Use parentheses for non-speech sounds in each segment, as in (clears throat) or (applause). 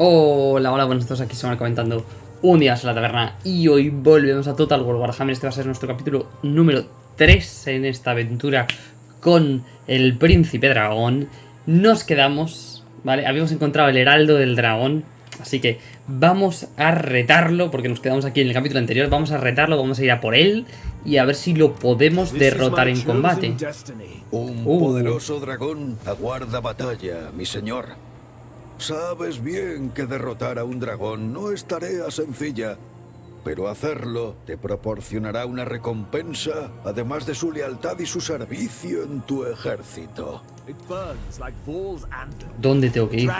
Hola, hola, buenos días, aquí se van comentando un día en la taberna y hoy volvemos a Total War Warhammer, este va a ser nuestro capítulo número 3 en esta aventura con el príncipe dragón. Nos quedamos, ¿vale? Habíamos encontrado el heraldo del dragón, así que vamos a retarlo, porque nos quedamos aquí en el capítulo anterior, vamos a retarlo, vamos a ir a por él y a ver si lo podemos derrotar en combate. Un Uh. poderoso dragón aguarda batalla, mi señor. Sabes bien que derrotar a un dragón no es tarea sencilla, pero hacerlo te proporcionará una recompensa, además de su lealtad y su servicio en tu ejército. ¿Dónde tengo que ir?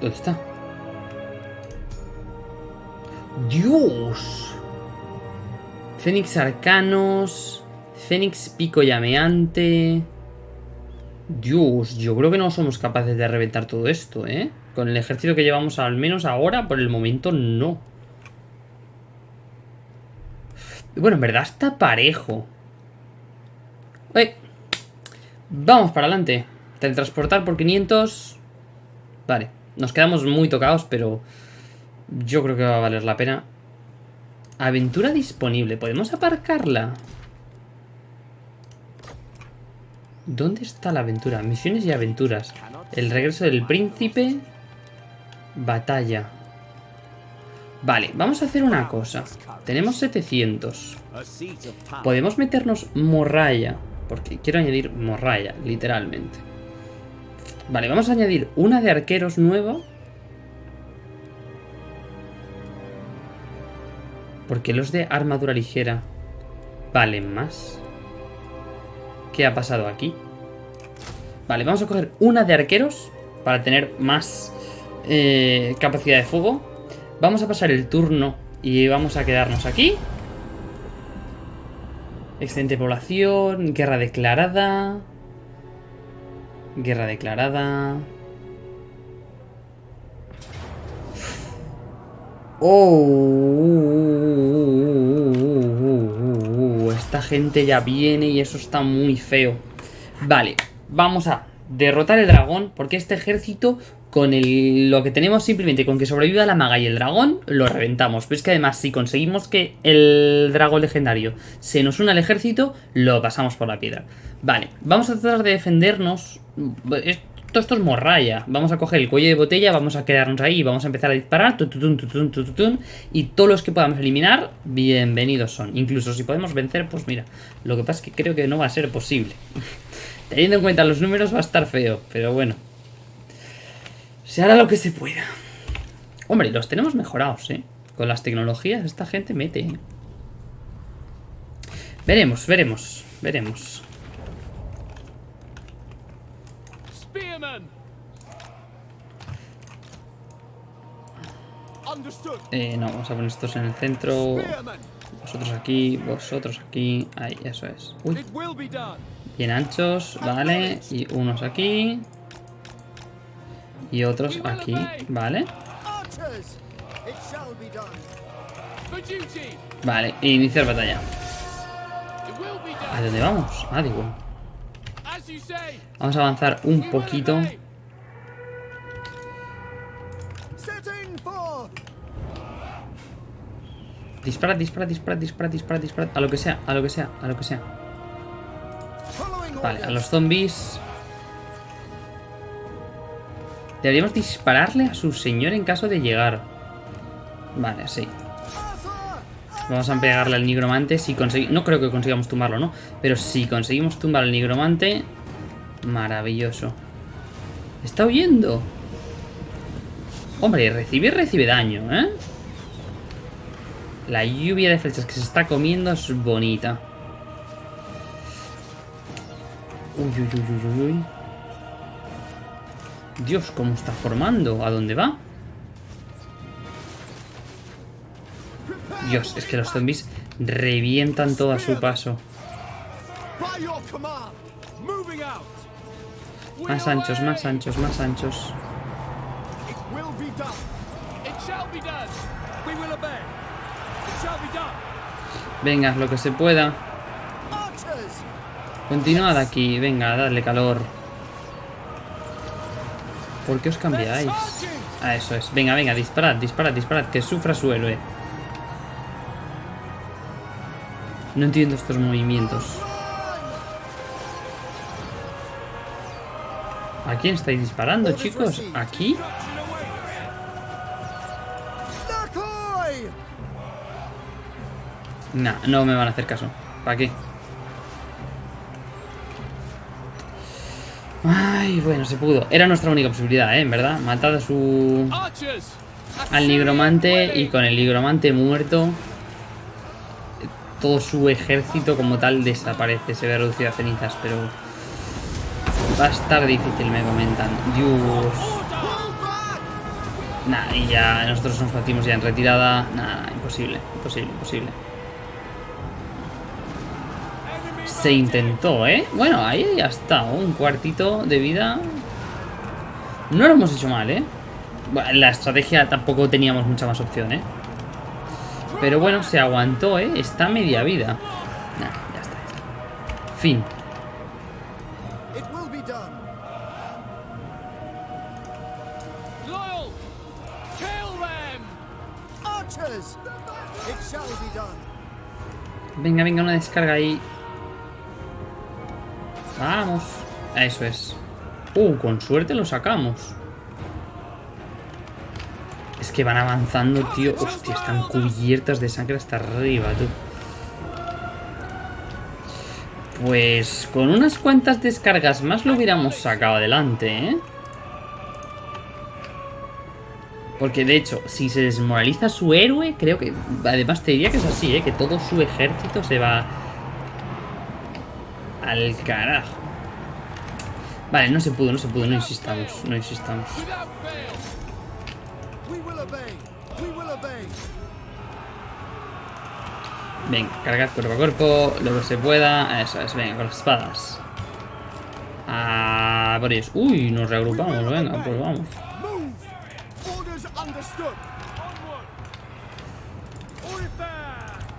¿Dónde está? ¡Dios! Fénix Arcanos. Fénix Pico Llameante. Dios, yo creo que no somos capaces de reventar todo esto, ¿eh? Con el ejército que llevamos al menos ahora, por el momento no. Bueno, en verdad está parejo. ¡Eh! Vamos para adelante. Teletransportar por 500. Vale, nos quedamos muy tocados, pero yo creo que va a valer la pena. Aventura disponible. ¿Podemos aparcarla? ¿Dónde está la aventura? Misiones y aventuras. El regreso del príncipe. Batalla. Vale, vamos a hacer una cosa. Tenemos 700. A seat of power. Podemos meternos morralla. Porque quiero añadir morralla, literalmente. Vale, vamos a añadir una de arqueros nuevo. Porque los de armadura ligera valen más. ¿Qué ha pasado aquí? Vale, vamos a coger una de arqueros para tener más eh, capacidad de fuego. Vamos a pasar el turno y vamos a quedarnos aquí. Excelente población, guerra declarada. Guerra declarada. Oh, gente ya viene y eso está muy feo. Vale, vamos a derrotar el dragón porque este ejército con el, lo que tenemos simplemente con que sobreviva la maga y el dragón lo reventamos. Pero es que además si conseguimos que el dragón legendario se nos una al ejército lo pasamos por la piedra. Vale, vamos a tratar de defendernos. Esto, esto es morralla. Vamos a coger el cuello de botella, vamos a quedarnos ahí vamos a empezar a disparar. tututun, tututun, tututun, y todos los que podamos eliminar, bienvenidos son. Incluso si podemos vencer, pues mira. Lo que pasa es que creo que no va a ser posible. (laughs) Teniendo en cuenta los números va a estar feo, pero bueno. Se hará lo que se pueda. Hombre, los tenemos mejorados, ¿eh? Con las tecnologías esta gente mete. ¿eh? Veremos, veremos, veremos. Eh, no, vamos a poner estos en el centro. Vosotros aquí, vosotros aquí. Ahí, eso es. Uy, bien anchos, vale. Y unos aquí. Y otros aquí, vale. Vale, iniciar batalla. ¿A dónde vamos? Ah, digo. Vamos a avanzar un poquito. Dispara, dispara, dispara, dispara, dispara, dispara. A lo que sea, a lo que sea, a lo que sea. Vale, a los zombies. Deberíamos dispararle a su señor en caso de llegar. Vale, sí. Vamos a pegarle al nigromante si conseguimos... No creo que consigamos tumbarlo, ¿no? Pero si conseguimos tumbar al nigromante... Maravilloso. Está huyendo. Hombre, recibe recibe daño, ¿eh? La lluvia de flechas que se está comiendo es bonita. Uy, uy, uy, uy, uy. Dios, cómo está formando. ¿A dónde va? Dios, es que los zombies revientan todo a su paso. Más anchos, más anchos, más anchos. Venga, lo que se pueda. Continuad aquí, venga, dadle calor. ¿Por qué os cambiáis? Ah, eso es. Venga, venga, disparad, disparad, disparad. Que sufra su héroe. No entiendo estos movimientos. ¿A quién estáis disparando, chicos? ¿Aquí? Nah, no me van a hacer caso. ¿Para qué? Ay, bueno, se pudo. Era nuestra única posibilidad, ¿eh? En verdad. Matad a su... Al nigromante y con el nigromante muerto... Todo su ejército como tal desaparece. Se ve reducido a cenizas, pero... Va a estar difícil, me comentan. Dios. Nah, y ya nosotros nos partimos ya en retirada. Nah, imposible, imposible, imposible. Se intentó, ¿eh? Bueno, ahí ya está. Un cuartito de vida. No lo hemos hecho mal, ¿eh? Bueno, la estrategia tampoco teníamos mucha más opción, ¿eh? Pero bueno, se aguantó, ¿eh? Está media vida. Nah, ya está. Fin. It will be done. Loyal! Kill them! Archers! It shall be done. Venga, venga, una descarga ahí. Vamos. Eso es. Uh, con suerte lo sacamos. Es que van avanzando, tío. Hostia, están cubiertas de sangre hasta arriba, tú. Pues con unas cuantas descargas más lo hubiéramos sacado adelante, ¿eh? Porque de hecho, si se desmoraliza su héroe, creo que... Además te diría que es así, ¿eh? Que todo su ejército se va... Al carajo. Vale, no se pudo, no se pudo, no insistamos, no insistamos. Venga, cargad cuerpo a cuerpo, lo que se pueda. Eso es, venga, con las espadas. Ah, por ellos. Uy, nos reagrupamos, venga, pues vamos.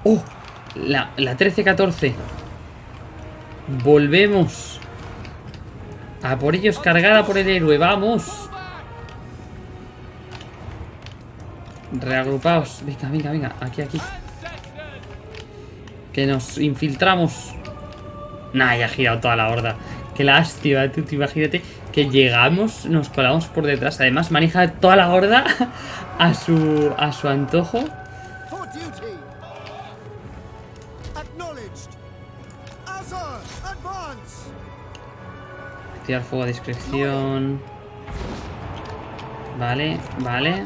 ¡Oh! La, la 13-14. Volvemos. A por ellos, cargada por el héroe, vamos. Reagrupaos. Venga, venga, venga. Aquí, aquí. Que nos infiltramos. Nah, ya ha girado toda la horda. Qué lástima, tú, tú imagínate que llegamos, nos colamos por detrás. Además, maneja toda la horda (laughs) a su, a su antojo. Tirar fuego a discreción. Vale, vale.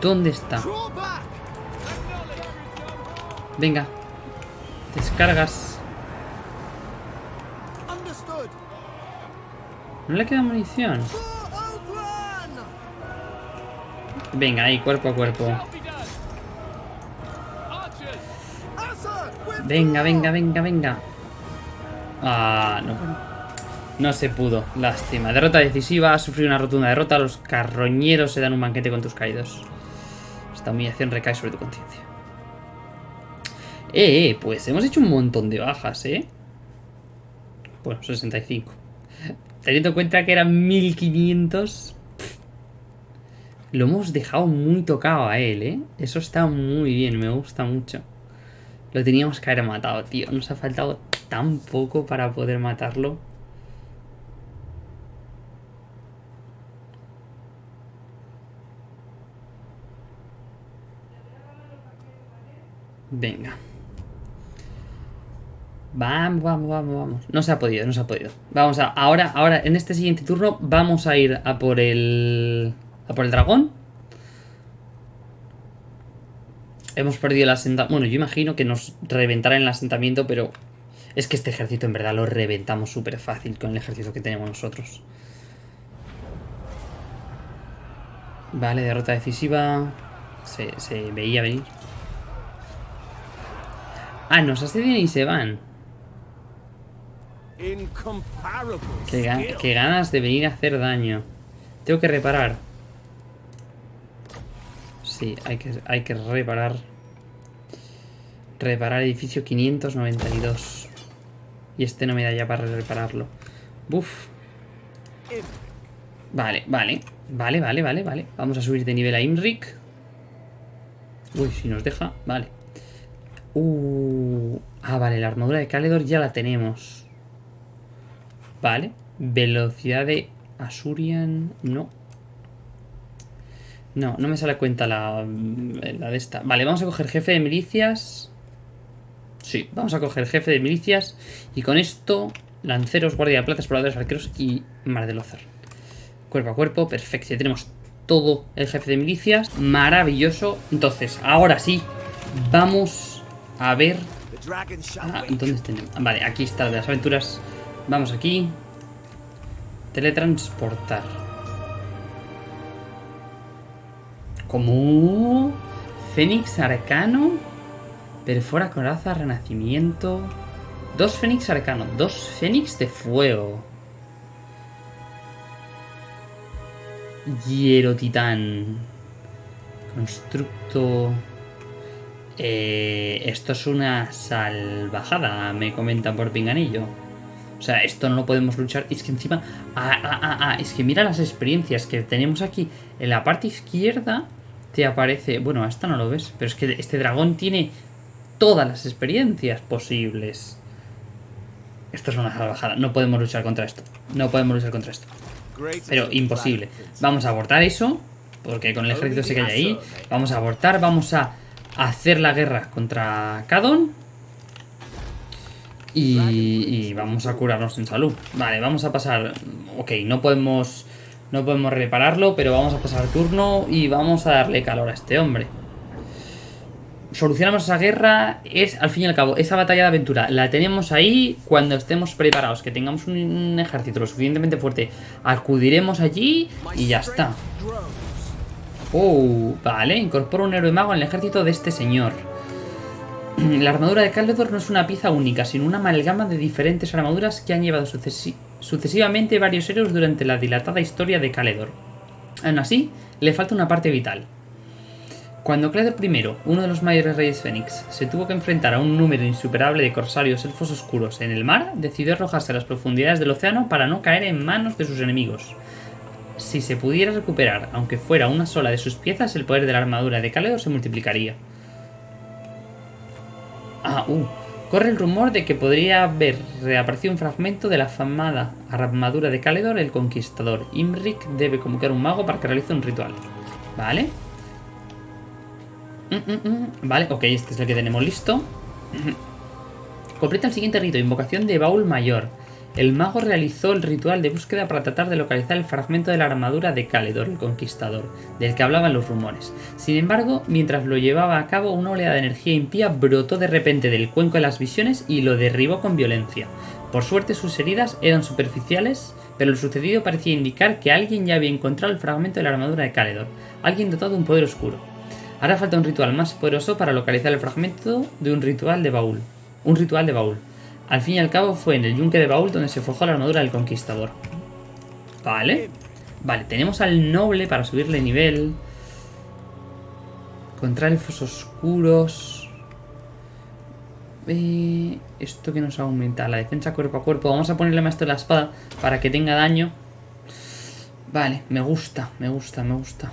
¿Dónde está? Venga. Descargas. No le queda munición. Venga, ahí, cuerpo a cuerpo. Venga, venga, venga, venga. Ah, no. No se pudo. Lástima. Derrota decisiva. Has sufrido una rotunda derrota. Los carroñeros se dan un banquete con tus caídos. Esta humillación recae sobre tu conciencia. Eh, eh, pues hemos hecho un montón de bajas, ¿eh? Bueno, 65. Teniendo en cuenta que eran 1500... pff, Lo hemos dejado muy tocado a él, ¿eh? Eso está muy bien, me gusta mucho. Lo teníamos que haber matado, tío. Nos ha faltado tan poco para poder matarlo. Venga. Vamos, vamos, vamos, vamos. No se ha podido, no se ha podido. Vamos a. Ahora, ahora, en este siguiente turno, vamos a ir a por el. a por el dragón. Hemos perdido el asentamiento. Bueno, yo imagino que nos reventará en el asentamiento, pero. Es que este ejército en verdad lo reventamos súper fácil con el ejército que tenemos nosotros. Vale, derrota decisiva. Se, se veía venir. Ah, nos asedian y se van. Qué, ga- qué ganas de venir a hacer daño. Tengo que reparar. Sí, hay que, hay que reparar. Reparar edificio 592. Y este no me da ya para repararlo. Buf. Vale, vale. Vale, vale, vale, vale. Vamos a subir de nivel a Imrik. Uy, si nos deja. Vale. Uh, ah, vale, la armadura de Caledor ya la tenemos. Vale. Velocidad de Asurian. No. No, no me sale cuenta la, la de esta. Vale, vamos a coger jefe de milicias. Sí, vamos a coger jefe de milicias. Y con esto, lanceros, guardia de plata, exploradores, arqueros y mar de Lothar. Cuerpo a cuerpo, perfecto. Ya tenemos todo el jefe de milicias. Maravilloso. Entonces, ahora sí, vamos a ver... Ah. ¿Dónde tenemos? Vale, aquí está de las aventuras. Vamos aquí. Teletransportar. Como Fénix Arcano. Perfora coraza, renacimiento. Dos Fénix Arcano, dos Fénix de fuego. Hiero Titán. Constructo. Eh, esto es una salvajada, me comentan por pinganillo. O sea, esto no lo podemos luchar. Es que encima. Ah, ah, ah, es que mira las experiencias que tenemos aquí. En la parte izquierda te aparece. Bueno, esta no lo ves, pero es que este dragón tiene todas las experiencias posibles. Esto es una salvajada. No podemos luchar contra esto. No podemos luchar contra esto. Pero imposible. Vamos a abortar eso. Porque con el ejército que hay ahí. Vamos a abortar. Vamos a hacer la guerra contra Kadon. Y, y vamos a curarnos en salud. Vale, vamos a pasar. Ok, no podemos. No podemos repararlo, pero vamos a pasar turno y vamos a darle calor a este hombre. Solucionamos esa guerra, es al fin y al cabo, esa batalla de aventura la tenemos ahí cuando estemos preparados, que tengamos un, un ejército lo suficientemente fuerte, acudiremos allí y ya está. Oh, vale, incorpora un héroe mago en el ejército de este señor. (clears throat) La armadura de Caledor no es una pieza única, sino una amalgama de diferentes armaduras que han llevado sucesi- sucesivamente varios héroes durante la dilatada historia de Caledor. Aún así, le falta una parte vital. Cuando Caledor I, uno de los mayores reyes Fénix, se tuvo que enfrentar a un número insuperable de corsarios elfos oscuros en el mar, decidió arrojarse a las profundidades del océano para no caer en manos de sus enemigos. Si se pudiera recuperar, aunque fuera una sola de sus piezas, el poder de la armadura de Caledor se multiplicaría. Ah, uh. Corre el rumor de que podría haber reaparecido un fragmento de la famada armadura de Caledor, el Conquistador. Imrik debe convocar un mago para que realice un ritual. ¿Vale? Mm, mm, mm. Vale, ok, este es el que tenemos listo. Completa el siguiente rito, invocación de baúl mayor. El mago realizó el ritual de búsqueda para tratar de localizar el fragmento de la armadura de Caledor, el conquistador, del que hablaban los rumores. Sin embargo, mientras lo llevaba a cabo, una oleada de energía impía brotó de repente del cuenco de las visiones y lo derribó con violencia. Por suerte sus heridas eran superficiales, pero lo sucedido parecía indicar que alguien ya había encontrado el fragmento de la armadura de Caledor, alguien dotado de un poder oscuro. Ahora falta un ritual más poderoso para localizar el fragmento de un ritual de baúl. Un ritual de baúl. Al fin y al cabo fue en el yunque de baúl donde se forjó la armadura del conquistador. Vale. Vale, tenemos al noble para subirle nivel. Contra elfos oscuros. Eh, esto que nos aumenta la defensa cuerpo a cuerpo. Vamos a ponerle maestro de la espada para que tenga daño. Vale, me gusta, me gusta, me gusta.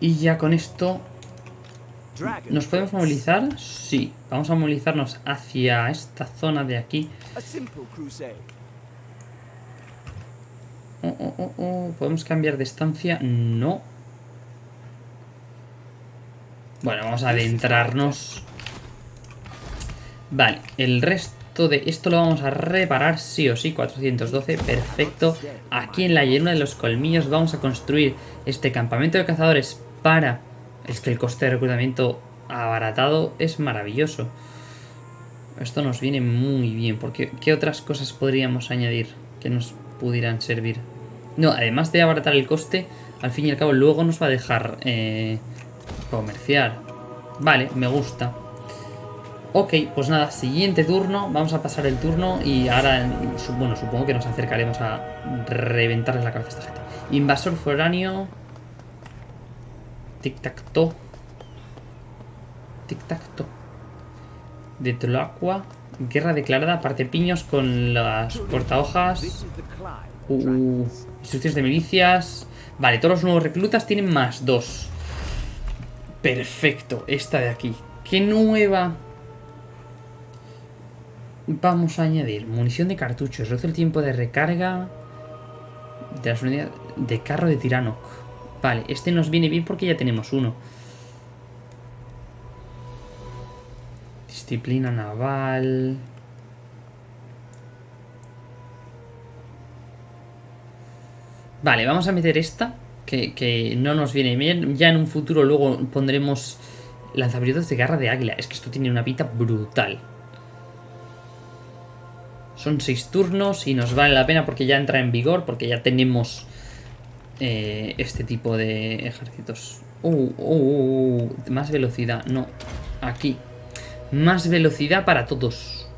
Y ya con esto ¿Nos podemos movilizar? Sí. Vamos a movilizarnos hacia esta zona de aquí. Oh, oh, oh. ¿Podemos cambiar de estancia? No. Bueno, vamos a adentrarnos. Vale, el resto de esto lo vamos a reparar sí o sí. 412, perfecto. Aquí en la llanura de los colmillos vamos a construir este campamento de cazadores para... Es que el coste de reclutamiento abaratado es maravilloso. Esto nos viene muy bien, porque ¿qué otras cosas podríamos añadir que nos pudieran servir? No, además de abaratar el coste, al fin y al cabo luego nos va a dejar eh, comerciar. Vale, me gusta. Ok, pues nada, siguiente turno, vamos a pasar el turno y ahora, bueno, supongo que nos acercaremos a reventarles la cabeza a esta gente. Invasor foráneo. Tic-tac-to. Tic-tac-to. De Tloaqua. Guerra declarada, parte piños con las portahojas. Clyde. Uh, instrucciones de milicias. Vale, todos los nuevos reclutas tienen más dos. Perfecto, esta de aquí. ¿Qué nueva? Vamos a añadir munición de cartuchos. Reduce el tiempo de recarga de las unidades de carro de Tiranoc. Vale, este nos viene bien porque ya tenemos uno. Disciplina naval. Vale, vamos a meter esta, que, que no nos viene bien. Ya en un futuro luego pondremos lanzamientos de garra de águila. Es que esto tiene una pinta brutal. Son seis turnos y nos vale la pena porque ya entra en vigor, porque ya tenemos eh, este tipo de ejércitos. Uh, uh, uh, uh, más velocidad, no, aquí. Más velocidad para todos.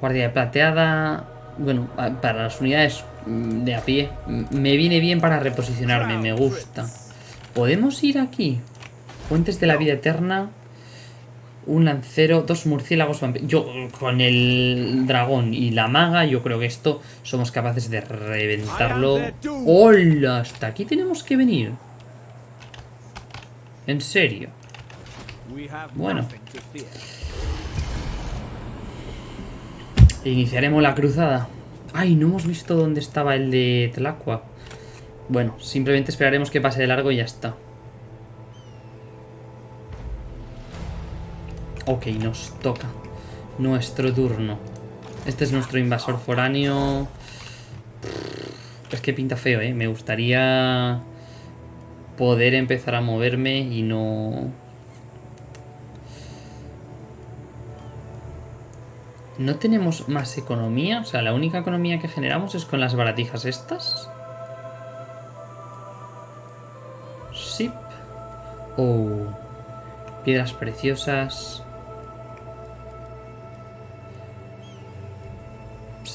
Guardia de plateada. Bueno, para las unidades mm, de a pie. Me viene bien para reposicionarme, me gusta. ¿Podemos ir aquí? Fuentes de la vida eterna. Un lancero, dos murciélagos vampiros. Yo, con el dragón y la maga, yo creo que esto somos capaces de reventarlo. ¡Hola! Hasta aquí tenemos que venir. En serio. Bueno. Iniciaremos la cruzada. Ay, no hemos visto dónde estaba el de Tlacua. Bueno, simplemente esperaremos que pase de largo y ya está. Ok, nos toca. Nuestro turno. Este es nuestro invasor foráneo. Es que pinta feo, ¿eh? Me gustaría poder empezar a moverme y no... ¿No tenemos más economía? O sea, la única economía que generamos es con las baratijas estas. Sí. Oh. Piedras preciosas.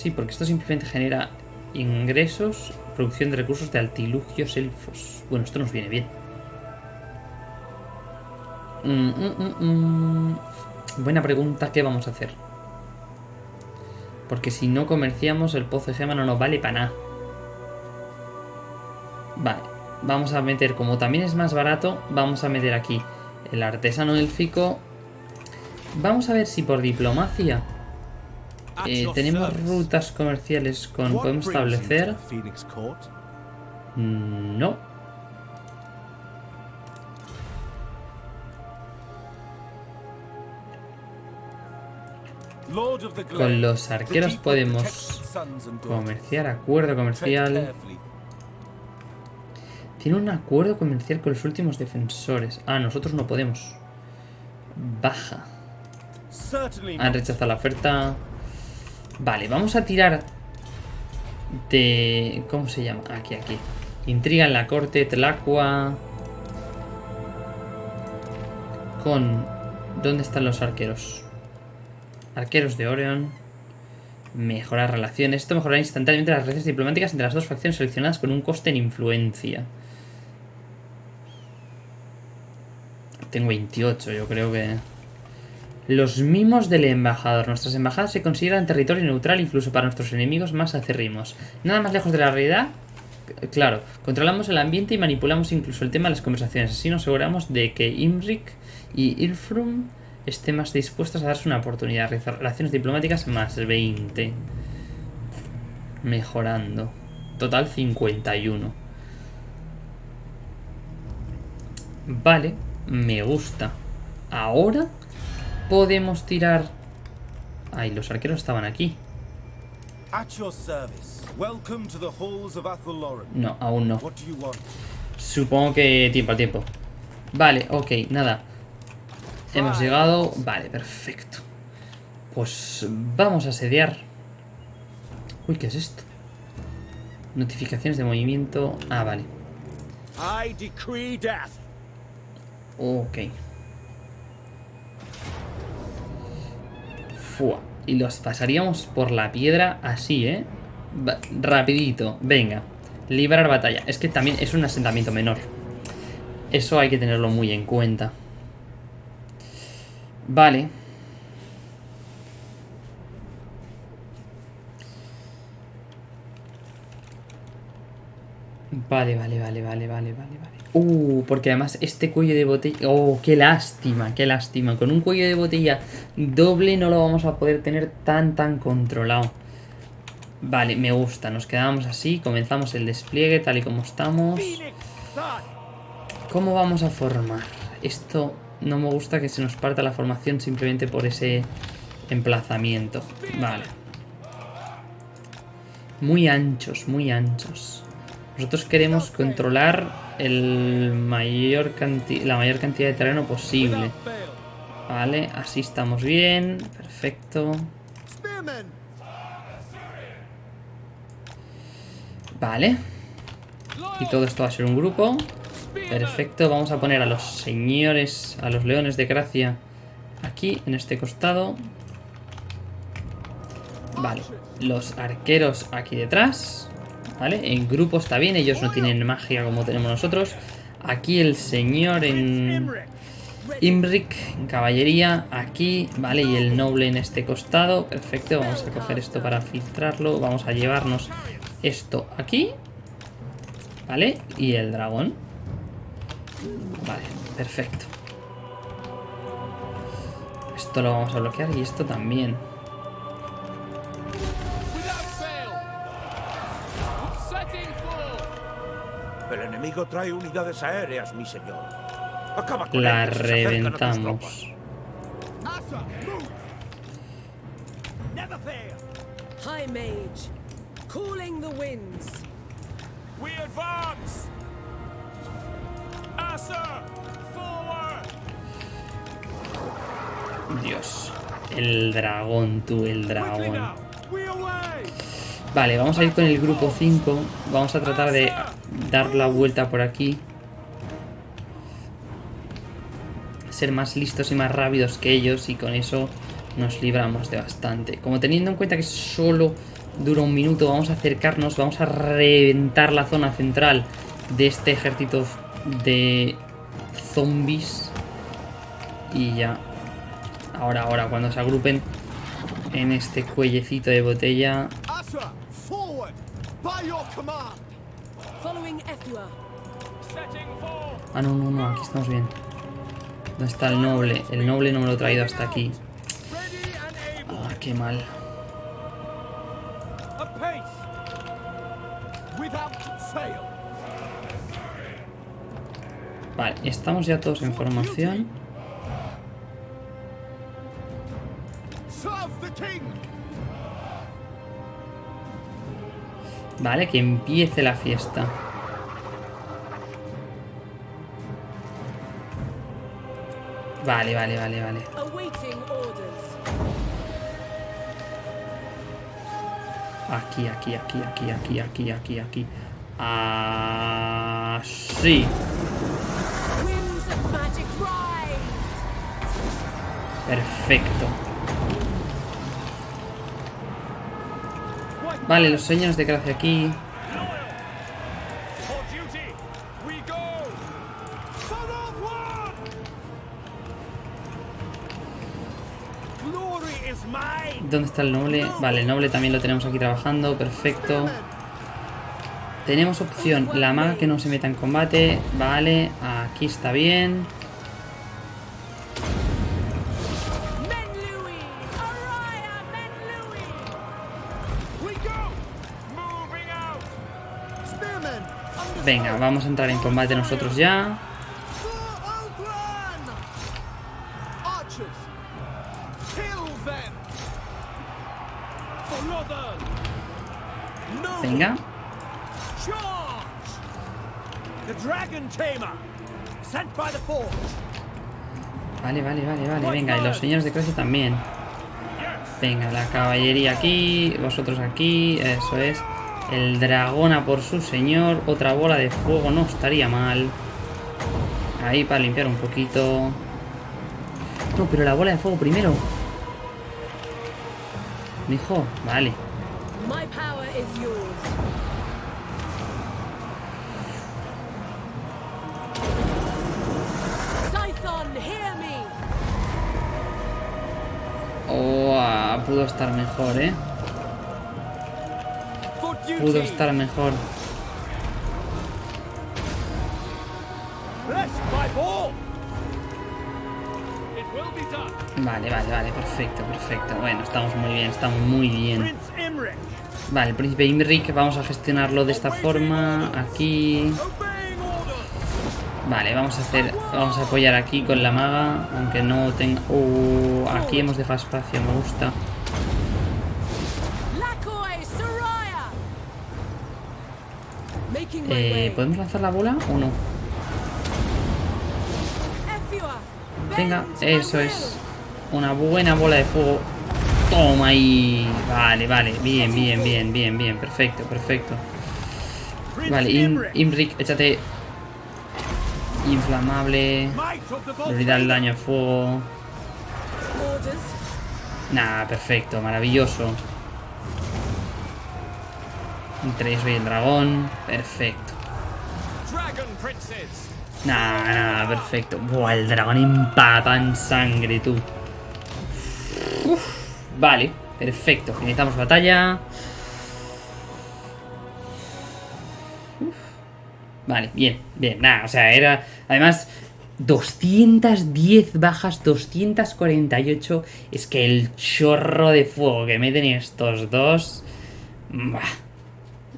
Sí, porque esto simplemente genera ingresos, producción de recursos de altilugios elfos. Bueno, esto nos viene bien. Mm, mm, mm. Buena pregunta, ¿qué vamos a hacer? Porque si no comerciamos, el pozo de gema no nos vale para nada. Vale, vamos a meter, como también es más barato, vamos a meter aquí el artesano élfico. Vamos a ver si por diplomacia eh, tenemos rutas comerciales con... Podemos establecer... Mm, No. Con los arqueros podemos comerciar, acuerdo comercial. Tiene un acuerdo comercial con los últimos defensores. Ah, nosotros no podemos. Baja. Han rechazado la oferta. Vale, vamos a tirar de... ¿Cómo se llama? Aquí, aquí. Intriga en la corte, Tlacua. Con... ¿Dónde están los arqueros? Arqueros de Orion. Mejorar relaciones. Esto mejorará instantáneamente las relaciones diplomáticas entre las dos facciones seleccionadas con un coste en influencia. Tengo 28, yo creo que... Los mimos del embajador. Nuestras embajadas se consideran territorio neutral incluso para nuestros enemigos más acérrimos. Nada más lejos de la realidad. Claro, controlamos el ambiente y manipulamos incluso el tema de las conversaciones. Así nos aseguramos de que Imrik y Ilfrum estén más dispuestos a darse una oportunidad. Relaciones diplomáticas más 20. Mejorando. Total 51. Vale, me gusta. Ahora podemos tirar... Ay, los arqueros estaban aquí. No, aún no. Supongo que tiempo al tiempo. Vale, ok, nada. Hemos llegado... Vale, perfecto. Pues vamos a asediar. Uy, ¿qué es esto? Notificaciones de movimiento... Ah, vale. Ok. Y los pasaríamos por la piedra así, ¿eh? Rapidito. Venga. Librar batalla. Es que también es un asentamiento menor. Eso hay que tenerlo muy en cuenta. Vale. Vale, vale, vale, vale, vale, vale, vale. Uh, porque además este cuello de botella... Oh, qué lástima, qué lástima. Con un cuello de botella doble no lo vamos a poder tener tan, tan controlado. Vale, me gusta. Nos quedamos así. Comenzamos el despliegue tal y como estamos. ¿Cómo vamos a formar? Esto no me gusta que se nos parta la formación simplemente por ese emplazamiento. Vale. Muy anchos, muy anchos. Nosotros queremos controlar la mayor cantidad de terreno posible. Vale, así estamos bien. Perfecto. Vale. Y todo esto va a ser un grupo. Perfecto, vamos a poner a los señores, a los leones de gracia aquí, en este costado. Vale, los arqueros aquí detrás. Vale, en grupo está bien, ellos no tienen magia como tenemos nosotros. Aquí el señor en Imric. Caballería, aquí, vale, y el noble en este costado. Perfecto, vamos a coger esto para filtrarlo. Vamos a llevarnos esto aquí. Vale, y el dragón. Vale, perfecto. Esto lo vamos a bloquear y esto también. Enemigo trae unidades aéreas, mi señor. Acaba con La tropas. reventamos. High Mage, calling the winds. We advance. Asa, forward. Dios. El dragón, tú, el Quickly dragón. Vale, vamos a ir con el grupo 5. Vamos a tratar de dar la vuelta por aquí. Ser más listos y más rápidos que ellos y con eso nos libramos de bastante. Como teniendo en cuenta que solo dura un minuto, vamos a acercarnos, vamos a reventar la zona central de este ejército de zombies. Y ya. Ahora, ahora, cuando se agrupen en este cuellecito de botella, Ah, no, no, no, aquí estamos bien. ¿Dónde está el noble? El noble no me lo he traído hasta aquí. Ah, qué mal. Vale, estamos ya todos en formación. Vale, que empiece la fiesta. Vale, vale, vale, vale. Aquí, aquí, aquí, aquí, aquí, aquí, aquí, aquí. Así. Perfecto. Vale, los señores de gracia aquí. ¿Dónde está el noble? Vale, el noble también lo tenemos aquí trabajando. Perfecto. Tenemos opción. La maga que no se meta en combate. Vale, aquí está bien. Venga, vamos a entrar en combate nosotros ya. Venga. Vale, vale, vale, vale. Venga, y los señores de clase también. Venga, la caballería aquí, vosotros aquí, eso es. El dragón a por su señor. Otra bola de fuego no estaría mal. Ahí para limpiar un poquito. No, pero la bola de fuego primero. Dijo, vale. Oh, pudo estar mejor, eh pudo estar mejor. Vale, vale, vale, perfecto, perfecto. Bueno, estamos muy bien, estamos muy bien. Vale, el príncipe Imric, vamos a gestionarlo de esta forma, aquí. Vale, vamos a hacer, vamos a apoyar aquí con la maga, aunque no tenga... Uh, aquí hemos dejado espacio, me gusta. Eh. ¿Podemos lanzar la bola o no? Venga, eso es. Una buena bola de fuego. Toma ahí. Vale, vale. Bien, bien, bien, bien, bien. Perfecto, perfecto. Vale, Im- Imric, échate. Inflamable. Debilidad el daño de fuego. Nah, perfecto, maravilloso. Entre eso y el dragón. Perfecto. Nah, nah, perfecto. Buah, el dragón empata en sangre, tú. Uf, vale, perfecto. Finalizamos batalla. Uf. Vale, bien, bien. Nada, o sea, era... Además, 210 bajas, 248. Es que el chorro de fuego que meten estos dos... Bah,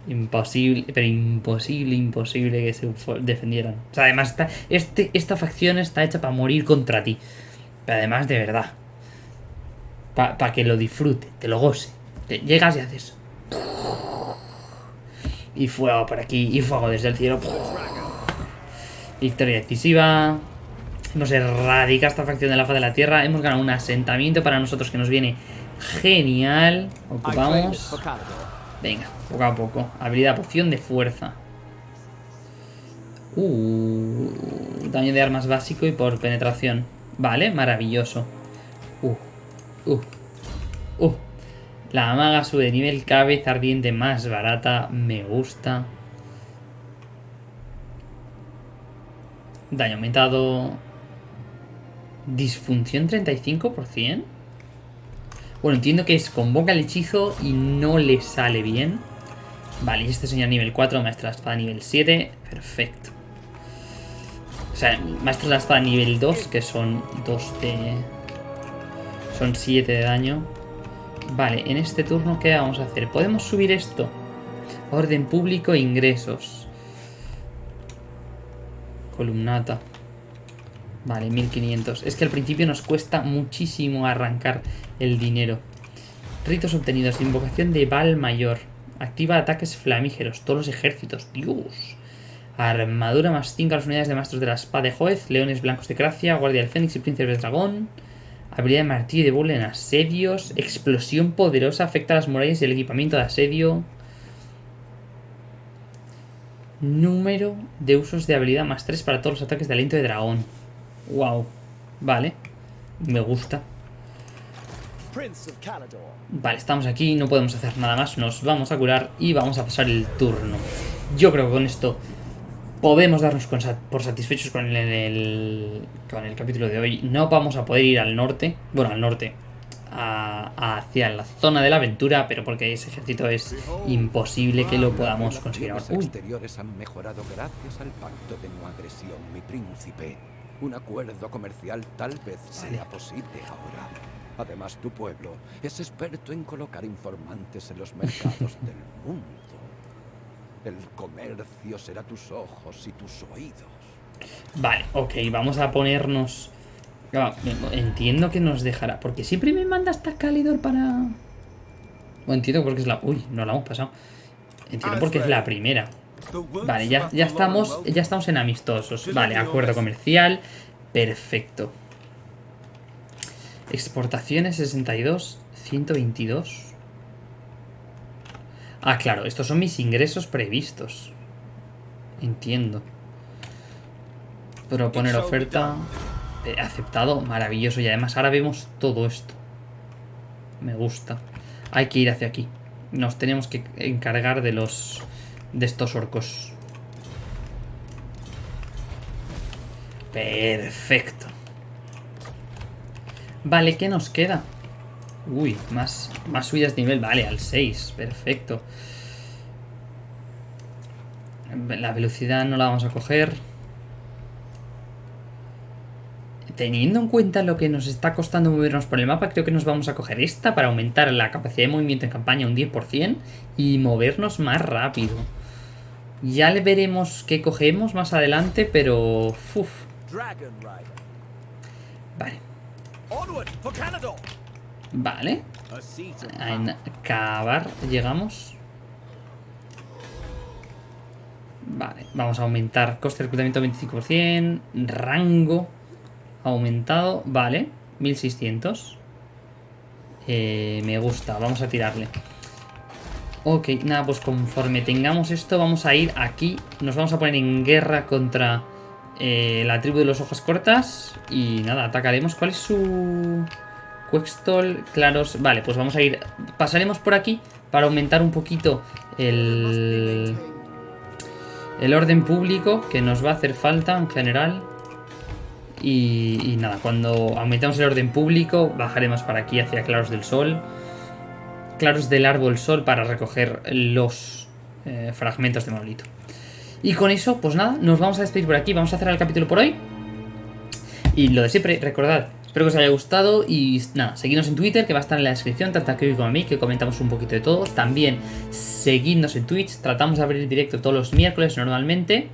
Imposible, pero imposible, imposible que se defendieran. O sea, además, está, este, esta facción está hecha para morir contra ti. Pero además, de verdad. Para que lo disfrute, te lo goce. Te- llegas y haces. Y fuego por aquí, y fuego desde el cielo. Victoria decisiva. Hemos erradicado esta facción de la faz de la tierra. Hemos ganado un asentamiento para nosotros que nos viene genial. Ocupamos. Venga, poco a poco. Habilidad poción de fuerza. Uh, daño de armas básico y por penetración. Vale, maravilloso. Uh, uh, uh. La maga sube de nivel, cabeza ardiente más barata. Me gusta. Daño aumentado. Disfunción 35%. Bueno, entiendo que es convoca el hechizo y no le sale bien. Vale, y este señor nivel 4, maestra de la espada nivel 7. Perfecto. O sea, maestra de la espada nivel 2, que son 2 de... Son 7 de daño. Vale, en este turno, ¿qué vamos a hacer? Podemos subir esto. Orden público ingresos. Columnata. Vale, 1500. Es que al principio nos cuesta muchísimo arrancar el dinero. Ritos obtenidos. Invocación de Val Mayor. Activa ataques flamígeros. Todos los ejércitos. Dios. Armadura más 5 a las unidades de maestros de la espada de Joez. Leones blancos de Gracia. Guardia del Fénix y Príncipe del Dragón. Habilidad de martillo de bula en asedios. Explosión poderosa. Afecta a las murallas y el equipamiento de asedio. Número de usos de habilidad más 3 para todos los ataques de aliento de dragón. Wow. Vale. Me gusta. Prince of Calador. Vale, estamos aquí, no podemos hacer nada más. Nos vamos a curar y vamos a pasar el turno. Yo creo que con esto podemos darnos con por satisfechos con el, el- con el capítulo de hoy. No vamos a poder ir al norte. Bueno, al norte. a- a- hacia la zona de la aventura, pero porque ese ejército es imposible que lo podamos conseguir ahora. Exteriores han mejorado gracias al pacto de no agresión, mi príncipe. Un acuerdo comercial tal vez sea posible ahora. Además, tu pueblo es experto en colocar informantes en los (laughs) mercados del mundo. El comercio será tus ojos y tus oídos. Vale, ok, vamos a ponernos... Ah, entiendo que nos dejará. Porque siempre me manda hasta Calidor para... Bueno, entiendo porque es la... Uy, no la hemos pasado. Entiendo porque es la primera. Vale, ya, ya estamos ya estamos en amistosos. Vale, acuerdo comercial. Perfecto. Exportaciones 62, 122. Ah, claro, estos son mis ingresos previstos. Entiendo. Proponer oferta. eh, aceptado, maravilloso. Y además ahora vemos todo esto. Me gusta. Hay que ir hacia aquí. Nos tenemos que encargar de los... De estos orcos. Perfecto. Vale, ¿qué nos queda? Uy, más, más subidas de nivel. Vale, al 6. Perfecto. La velocidad no la vamos a coger. Teniendo en cuenta lo que nos está costando movernos por el mapa, creo que nos vamos a coger esta para aumentar la capacidad de movimiento en campaña un 10% y movernos más rápido. Ya le veremos qué cogemos más adelante, pero... Uf, vale, vale. A acabar, llegamos. Vale, vamos a aumentar coste de reclutamiento 25%. Rango aumentado, vale, 1600. Eh, me gusta, vamos a tirarle. Ok, nada, pues conforme tengamos esto, vamos a ir aquí. Nos vamos a poner en guerra contra eh, la tribu de los hojas cortas. Y nada, atacaremos. ¿Cuál es su...? Quextol, claros... Vale, pues vamos a ir... Pasaremos por aquí para aumentar un poquito el... El orden público que nos va a hacer falta en general. Y, nada, cuando aumentemos el orden público, bajaremos para aquí hacia Claros del Sol. Claros del Árbol Sol para recoger los eh, fragmentos de monolito. Y con eso, pues nada, nos vamos a despedir por aquí. Vamos a cerrar el capítulo por hoy. Y lo de siempre, recordad, espero que os haya gustado y nada, seguidnos en Twitter que va a estar en la descripción, tanto a Kevin como a mí, que comentamos un poquito de todo. También seguidnos en Twitch, tratamos de abrir directo todos los miércoles normalmente.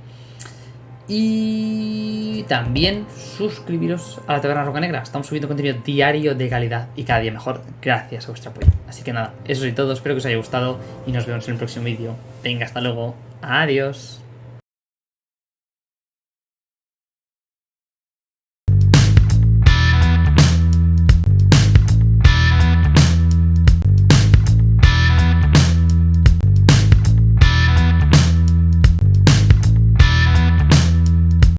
Y también suscribiros a la Taberna Roca Negra. Estamos subiendo contenido diario de calidad y cada día mejor gracias a vuestro apoyo. Así que nada, eso es todo. Espero que os haya gustado y nos vemos en el próximo vídeo. Venga, hasta luego. Adiós.